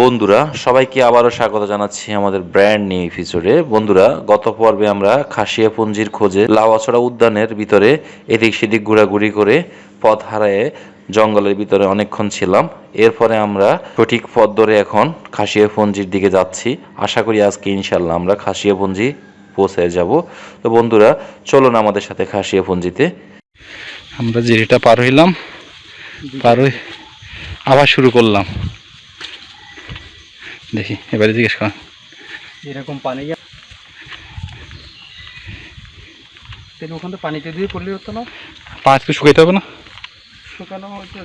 বন্ধুরা, সবাইকে আবারও স্বাগত জানাচ্ছি আমাদের ব্র্যান্ড নিউ এপিসোডে বন্ধুরা, গত পর্বে আমরা খাসিয়াপুঞ্জির খোঁজে লাওয়াছড়া উদ্যানের ভিতরে এদিক সেদিক ঘোরাঘুরি করে পথ হারায়ে জঙ্গলের ভিতরে অনেকক্ষণ ছিলাম। এরপরে আমরা সঠিক পথ ধরে এখন খাসিয়াপুঞ্জির দিকে যাচ্ছি। আশা করি আজকে ইনশাল্লাহ আমরা খাসিয়াপুঞ্জি পৌঁছে যাব। তো বন্ধুরা, চলুন আমাদের সাথে খাসিয়াপুঞ্জিতে। আমরা জিরিটা পার হইলাম, পার হই আবার শুরু করলাম। দেখি এবারে জিজ্ঞেস কর। এরকম পানি তাহলে ওখান পানিতে দিয়ে পড়লে হতো না? পাঁচ কে শুকাইতে হবে না? শুকানো হচ্ছে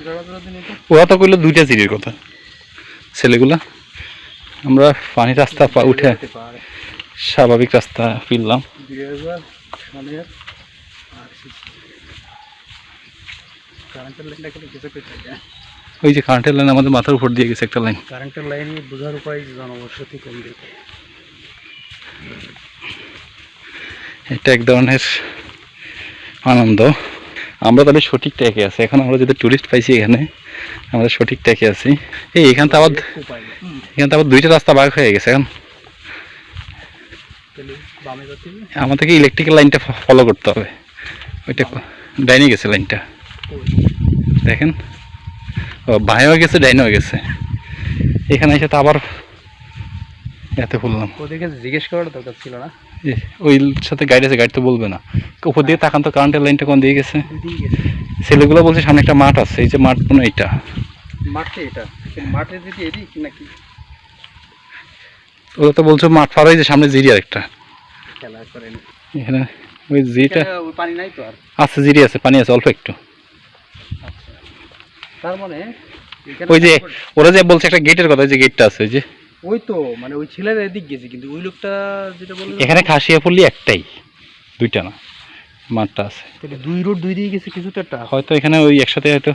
ওরা তো কইলো দুইটা জিরির কথা। ছেলেগুলা আমরা পানি রাস্তা উঠে স্বাভাবিক রাস্তা ফিরলাম। কারেন্টের লাইনটা কিছু ওই যে কারেন্টের লাইন আমাদের মাথার উপর দিয়ে গেছে একটা লাইন কারেন্টের লাইন বোঝার উপায় জনবসতি কম দেখে এটা এক ধরনের আনন্দ। আমরা তাহলে সঠিক ট্যাকে আছি। এখন আমরা যদি টুরিস্ট পাইছি এখানে আমরা সঠিক ট্যাকে আছি। এই এখান তো আবার এখান তো আবার দুইটা রাস্তা ভাগ হয়ে গেছে এখন। আমাদেরকে ইলেকট্রিক্যাল লাইনটা ফলো করতে হবে। ওইটা ডাইনে গেছে লাইনটা দেখেন। ও বাঁয়েও গেছে ডাইনেও গেছে। এখানে এসে তো আবার এতে বললাম ওদেরকে জিজ্ঞেস করার দরকার ছিল না। ওই সাথে গাইড আছে গাইড তো বলবে না। উপর দিয়ে তাকান তো কারেন্টের লাইনটা কোন দিয়ে গেছে? ছেলেগুলো বলছে সামনে একটা মাঠ আছে এই যে মাঠ মনে হয় এইটা। মাঠে এটা? মাঠে যদি এদিক নাকি? ওরা তো বলছে মাঠ পার হয়ে যে সামনে জিরি আরেকটা। খেলা করেন। এখানে ওই ওই পানি নাই তো আর? আছে জিরি আছে পানি আছে অল্প একটু। তার মানে ওই যে ওরা যে বলছে একটা গেটের কথা ওই যে গেটটা আছে ওই যে। ওই তো মানে ওই ছেলের এদিক গেছে কিন্তু ওই লোকটা যেটা বলল এখানে খাসিয়া পল্লী একটাই দুইটা না মাঠটা আছে। দুই রোড দুই দিকে গেছে কিছু তো একটা? হয়তো এখানে ওই একসাথে হয়তো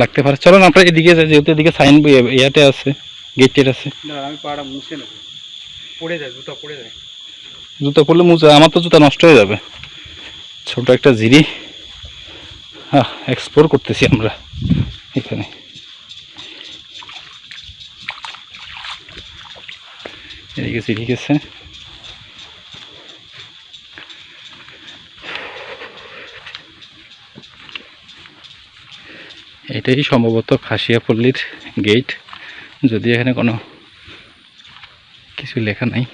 লাগতে পারে। চলো না আমরা এদিকে যাই যেহেতু এদিকে সাইন ইয়াতে আছে গেট টেট আছে। না আমি পাড়া মুছে নেব। পড়ে যায় জুতা পড়ে যায়। জুতো পরলে মুজা আমার তো জুতা নষ্ট হয়ে যাবে। ছোট একটা জিরি। হ্যাঁ এক্সপ্লোর করতেছি আমরা। এখানে। এদিকে সিঁড়ি গেছে। এটাই সম্ভবত খাসিয়াপল্লির গেট যদি এখানে কোনো কিছু লেখা নাই।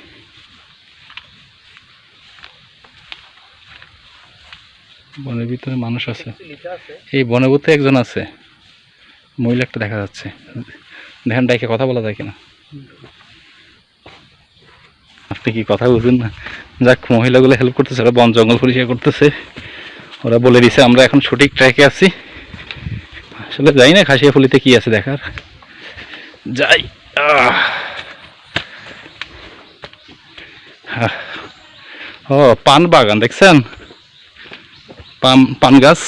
বনের ভিতরে মানুষ আছে। এই বনের ভিতরে একজন আছে। মহিলা একটা দেখা যাচ্ছে। দেখেন ডাইকে কথা বলা যায় কিনা। আপনি কি কথা বুঝুন না? যাক, মহিলাগুলো হেল্প করতেছে, ওরা বন, জঙ্গল পরিষ্কার করতেছে। ওরা বলে দিছে, আমরা এখন সঠিক ট্র্যাকে আছি। আসলে যাই না খাসিয়া ফুলিতে কি আছে দেখার? যাই। ও, পান বাগান, দেখছেন? পান পান গাছ।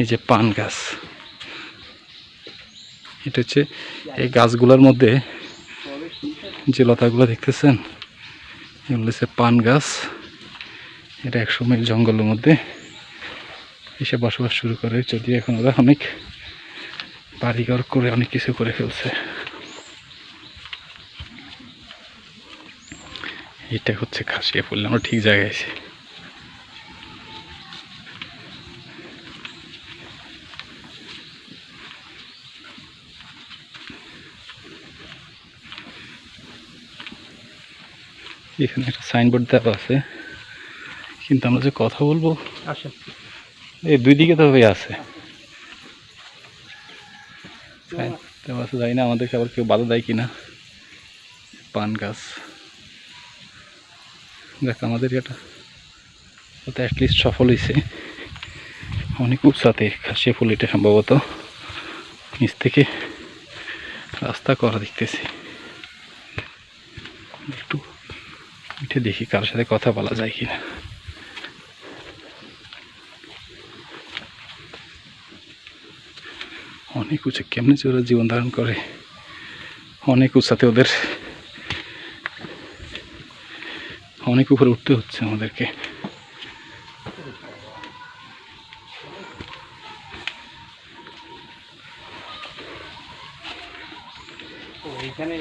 এই যে পান গাছ। এটা হচ্ছে এই গাছগুলোর মধ্যে যে লতাগুলো দেখতেছেন, এগুলো হচ্ছে পান গাছ। এটা একসময় জঙ্গলের মধ্যে এসে বসবাস শুরু করে, যদিও এখন ওরা অনেক বাড়িঘর করে অনেক কিছু করে ফেলছে। এটা হচ্ছে খাসিয়া ফুল, আমরা ঠিক জায়গায় আছি। এখানে একটা সাইনবোর্ড দেওয়া আছে। কিন্তু আমরা যে কথা বলব এই দুই দিকে তো হয়ে আছে। হ্যাঁ, আছে জানি না আমাদেরকে আবার কেউ বাধা দেয় কিনা। পান গাছ। দেখ আমাদের এটা অ্যাটলিস্ট সফল হয়েছে। অনেক উৎসাতে খাসিয়া ফুল এটা সম্ভবত। নিচ থেকে রাস্তা করা দেখতেছি। উঠে দেখি কারোর সাথে কথা বলা যায় কিনা। অনেক উঁচু কেমনি যে ওরা জীবন ধারণ করে। অনেক উঁচাতে ওদের। অনেক উপরে উঠতে হচ্ছে আমাদেরকে। এইখানে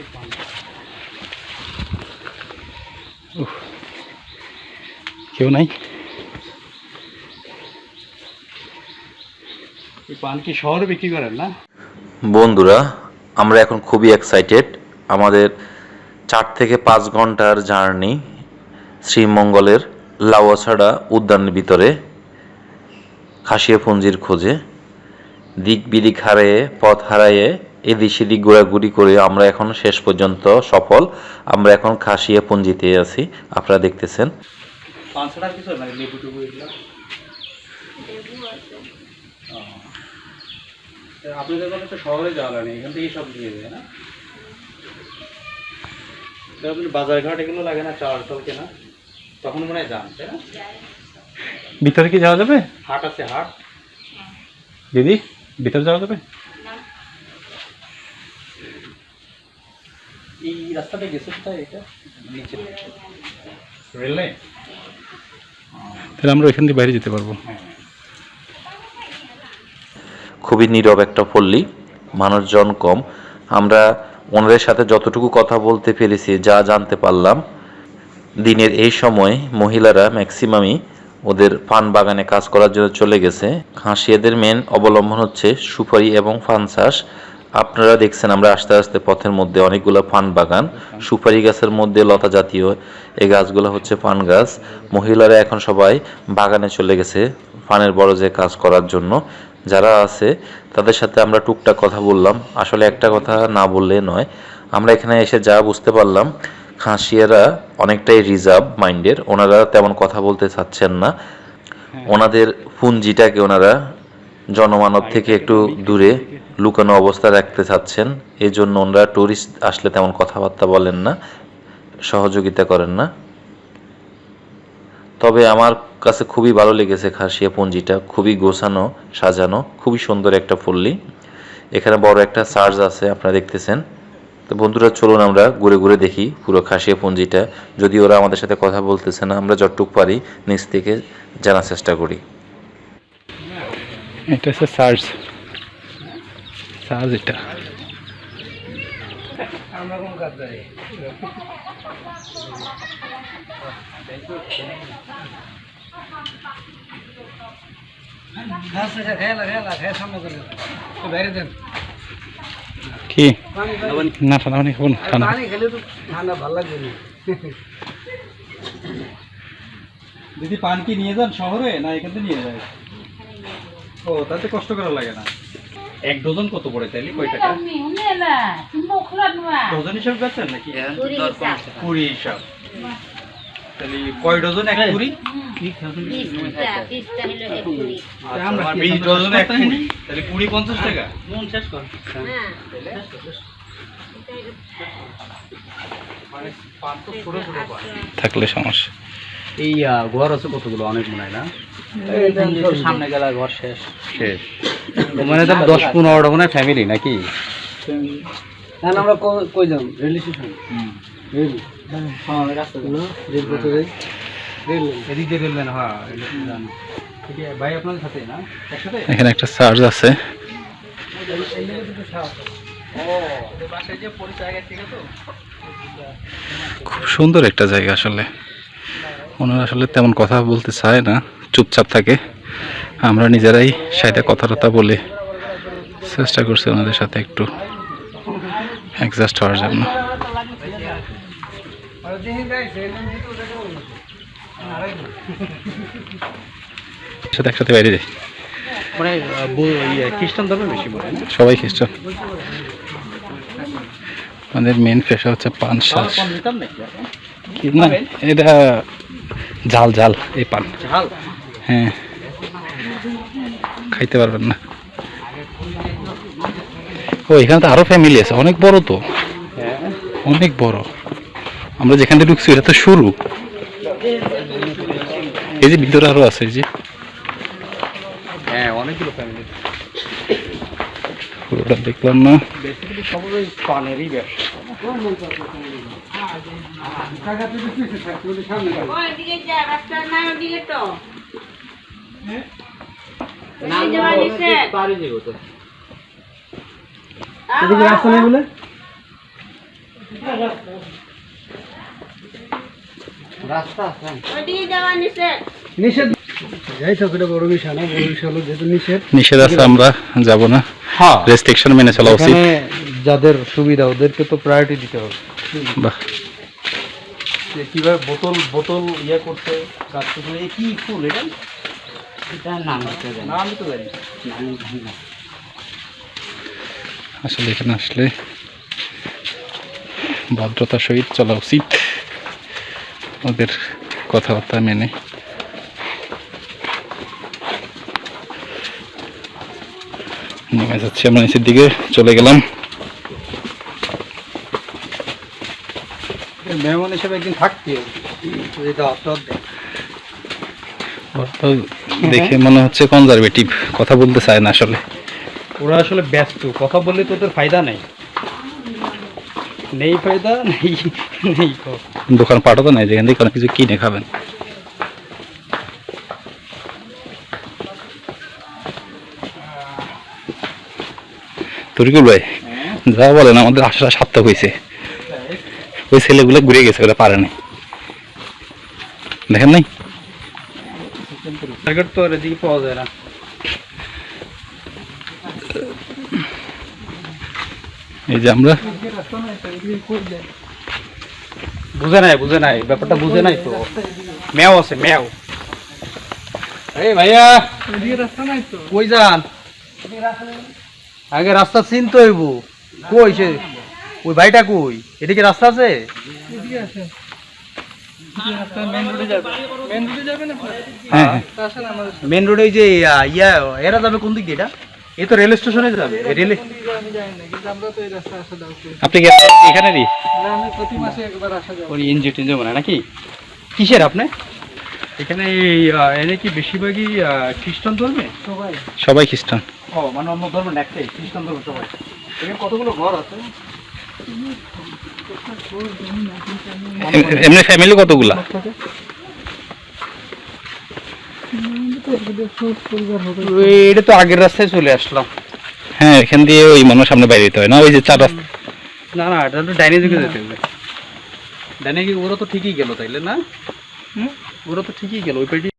কেউ নাই। পান কি শহরে বিক্রি করেন না? বন্ধুরা আমরা এখন খুবই এক্সাইটেড আমাদের চার থেকে পাঁচ ঘণ্টার জার্নি শ্রীমঙ্গলের লাউয়াছাড়া উদ্যানের ভিতরে খাসিয়াপুঞ্জির খোঁজে। দিক বিদিক হারিয়ে পথ হারাইয়ে এদিক সেদিক ঘোরাঘুরি করে আমরা এখন শেষ পর্যন্ত সফল। আমরা এখন খাসিয়াপুঞ্জিতে আছি। আপনারা দেখতেছেন। পান ছাড়া আর কিছু মানে লেবু টেবু এগুলো? আপনাদের কথা তো শহরে যাওয়া লাগে না এখান থেকেই সব দিয়ে দেয় না? তা আপনি বাজার ঘাট এগুলো লাগে না চাল টাল কেনা? তখন মনে হয় যান তাই না? ভিতরে কি যাওয়া যাবে? হাট আছে হাট। দিদি ভিতরে যাওয়া যাবে? এই রাস্তাটা গেছে কোথায় এটা? নিচে। রেল লাইন তাহলে আমরা ওইখান দিয়ে বাইরে যেতে পারব। খুবই নীরব একটা পল্লী, মানুষজন কম। আমরা ওনাদের সাথে যতটুকু কথা বলতে পেরেছি, যা জানতে পারলাম, দিনের এই সময় মহিলারা ম্যাক্সিমামই ওদের পান বাগানে কাজ করার জন্য চলে গেছে। হাঁসিয়াদের মেন অবলম্বন হচ্ছে সুপারি এবং ফান চাষ। আপনারা দেখছেন আমরা আস্তে আস্তে পথের মধ্যে অনেকগুলো পান বাগান। সুপারি গাছের মধ্যে লতা জাতীয় এই গাছগুলো হচ্ছে পান গাছ। মহিলারা এখন সবাই বাগানে চলে গেছে পানের বড় যে কাজ করার জন্য। যারা আছে তাদের সাথে আমরা টুকটাক কথা বললাম। আসলে একটা কথা না বললে নয় আমরা এখানে এসে যা বুঝতে পারলাম খাসিয়ারা অনেকটাই রিজার্ভ মাইন্ডের। ওনারা তেমন কথা বলতে চাচ্ছেন না। ওনাদের পুঞ্জিটাকে ওনারা জনমানব থেকে একটু দূরে লুকানো অবস্থা রাখতে চাচ্ছেন এই জন্য ওনারা টুরিস্ট আসলে তেমন কথাবার্তা বলেন না, সহযোগিতা করেন না। তবে আমার কাছে খুবই ভালো লেগেছে খাসিয়া পুঞ্জিটা, খুবই গোছানো, সাজানো, খুবই সুন্দর একটা পল্লী। এখানে বড় একটা চার্জ আছে, আপনারা দেখতেছেন। তো বন্ধুরা, চলুন আমরা ঘুরে ঘুরে দেখি পুরো খাসিয়া পুঞ্জিটা। যদি ওরা আমাদের সাথে কথা বলতেছে না, আমরা যতটুক পারি নিচ থেকে জানার চেষ্টা করি। এটা হচ্ছে চার্জ চার্জ এটা। আমরা কোন কাজ যাই কি? না ঠান্ডা পানি খাব না ঠান্ডা। পানি খেলে তো ঠান্ডা ভালো লাগবে দিদি পান কি নিয়ে যান শহরে না এখান থেকে নিয়ে যায়? ও তাতে কষ্ট করা লাগে না। এক ডজন কত পড়ে তাইলে? কয় টাকা? ডজন হিসাব বেচেন নাকি? হ্যাঁ, কুড়ি হিসাব। তাহলে কয় ডজন? এক কুড়ি? বিশ ডজন এক কুড়ি। তাহলে কুড়ি পঞ্চাশ টাকা। মানে তো ছোট ছোট থাকলে সমস্যা। এই ঘর আছে কতগুলো? অনেক মনে হয় না? সামনে গেলে ঘর শেষ। শেষ। মানে তো দশ পনেরোটা মনে হয় ফ্যামিলি নাকি? না আমরা কই যাম রেল স্টেশন? রেল। হ্যাঁ রাস্তা রেল পথে যাই। রেল এদিক দিয়ে রেল লাইন হ্যাঁ রেল লাইন। ঠিক আছে ভাই আপনাদের সাথে না? একসাথে? এখানে একটা চার্জ আছে। খুব সুন্দর একটা জায়গা আসলে। ওনারা আসলে তেমন কথা বলতে চায় না চুপচাপ থাকে। আমরা নিজেরাই সাইডে কথা টথা বলে চেষ্টা করছি ওনাদের সাথে একটু অ্যাডজাস্ট হওয়ার জন্য। সাথে একসাথে বাইরে যাই। মানে ইয়ে, খ্রিস্টান ধর্মে বেশি না? সবাই খ্রিস্টান। আমাদের মেন পেশা হচ্ছে পান শ্বাস? কি না এটা ঝাল ঝাল এই পান। হ্যাঁ। খাইতে পারবেন না। ও এখানে তো আরও ফ্যামিলি আছে অনেক বড় তো। হ্যাঁ অনেক বড়। আমরা যেখান থেকে ঢুকছি এটা তো শুরু। এই যে ভিতরে আরও আছে এই যে। হ্যাঁ অনেকগুলো ফ্যামিলি পুরোটা দেখলাম না। বেসিক্যালি সবাই পানেরই ব্যবসা। ওইদিকে যা রাস্তার নাই ওদিকে তো। এই যে বাড়িতে পারি যে হতো এদিকে রাস্তা নেই বলে? রাস্তা আছে। যাওয়া নিষেধ নিষেধ। যাই তো এটা বড় বিষয় না বড় বিষয় হলো যেহেতু নিষেধ। নিষেধ আছে আমরা যাব না। হ্যাঁ। রেস্ট্রিকশন মেনে চলা উচিত। যাদের সুবিধা ওদেরকে তো প্রায়োরিটি দিতে হবে। বাহ। যে কীভাবে বোতল বোতল ইয়ে করতে কাজ করতে কি ফুল এটা? এটা নাম না আমি তো জানি। আসলে এখানে আসলে ভদ্রতার সহিত চলা উচিত। ওদের কথাবার্তা মেনে। নেমে যাচ্ছি আমরা নিচের দিকে চলে গেলাম। মেহমান হিসেবে একদিন থাকতে। হবে এটা অর্থ দেখে মনে হচ্ছে কনজারভেটিভ কথা বলতে চায় না আসলে। ওরা আসলে ব্যস্ত কথা বললে তো ওদের ফায়দা নেই। নেই ফায়দা নেই নেই দোকান পাঠও তো নাই যেখান থেকে অনেক কিছু কিনে খাবেন। তরিকুল ভাই যা বলেন আমাদের আশাটা সার্থক হয়েছে। ওই ছেলেগুলো ঘুরে গেছে ওরা পারে নাই। দেখেন নাই? টার্গেট তো এদিকে পাওয়া যায় না। এই যে আমরা। বুঝে নাই বুঝে নাই ব্যাপারটা বুঝে নাই তো। ম্যাও আছে ম্যাও। এই ভাইয়া কই যান? আগে রাস্তা চিনতে হইব। কই সে? ওই ভাইটা কই? এদিকে রাস্তা আছে? হ্যাঁ হ্যাঁ। মেন রোডে যে ইয়া এরা যাবে কোন দিক দিয়ে এটা? এ তো রেল স্টেশনে যাবে। রেলে আপনি কি এখানেরই? ওই এনজিও টেনজিও মানে নাকি? কিসের আপনি? এখানে এই, এনে কি বেশিরভাগই খ্রিস্টান ধর্মে? সবাই। সবাই খ্রিস্টান। ও মানে অন্য ধর্ম না একটাই খ্রিস্টান ধর্ম সবাই। এখানে কতগুলো ঘর আছে? এমনি ফ্যামিলি কতগুলা? এটা তো আগের রাস্তায় চলে আসলাম। হ্যাঁ এখান দিয়ে ওই মানুষ সামনে বাইরে যেতে হয় না? ওই যে চার রাস্তা না না এটা তো ডাইনে দিকে যেতে হবে। ডাইনে ওরা তো ঠিকই গেল তাইলে না? হুম? ওরা তো ঠিকই গেল ওই পেটি